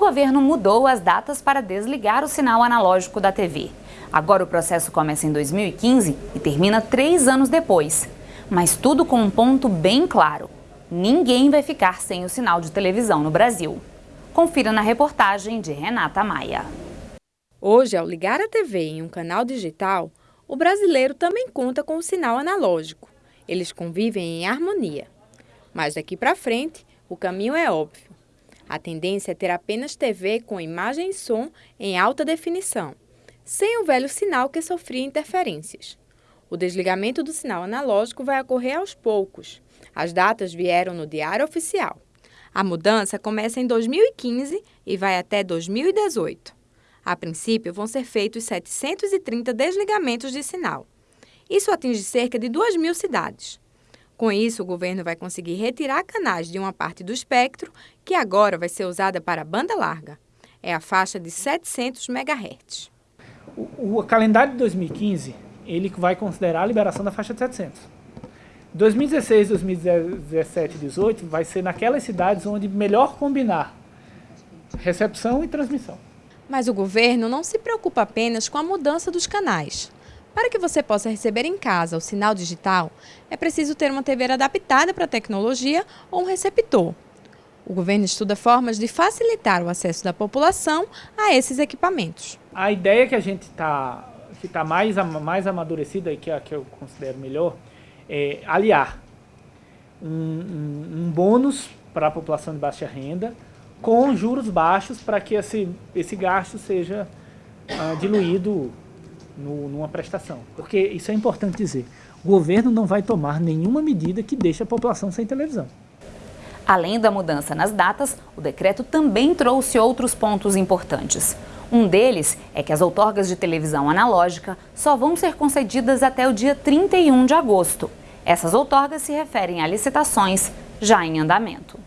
governo mudou as datas para desligar o sinal analógico da TV. Agora o processo começa em 2015 e termina três anos depois. Mas tudo com um ponto bem claro. Ninguém vai ficar sem o sinal de televisão no Brasil. Confira na reportagem de Renata Maia. Hoje, ao ligar a TV em um canal digital, o brasileiro também conta com o sinal analógico. Eles convivem em harmonia. Mas daqui para frente, o caminho é óbvio. A tendência é ter apenas TV com imagem e som em alta definição, sem o velho sinal que sofria interferências. O desligamento do sinal analógico vai ocorrer aos poucos. As datas vieram no Diário Oficial. A mudança começa em 2015 e vai até 2018. A princípio, vão ser feitos 730 desligamentos de sinal. Isso atinge cerca de 2 mil cidades. Com isso, o governo vai conseguir retirar canais de uma parte do espectro que agora vai ser usada para banda larga. É a faixa de 700 MHz. O, o calendário de 2015 ele vai considerar a liberação da faixa de 700. 2016, 2017 e 2018 vai ser naquelas cidades onde melhor combinar recepção e transmissão. Mas o governo não se preocupa apenas com a mudança dos canais. Para que você possa receber em casa o sinal digital, é preciso ter uma TV adaptada para a tecnologia ou um receptor. O governo estuda formas de facilitar o acesso da população a esses equipamentos. A ideia que a gente está que tá mais, mais amadurecida e que é que eu considero melhor é aliar um, um, um bônus para a população de baixa renda com juros baixos para que esse, esse gasto seja uh, diluído no, numa prestação. Porque isso é importante dizer, o governo não vai tomar nenhuma medida que deixe a população sem televisão. Além da mudança nas datas, o decreto também trouxe outros pontos importantes. Um deles é que as outorgas de televisão analógica só vão ser concedidas até o dia 31 de agosto. Essas outorgas se referem a licitações já em andamento.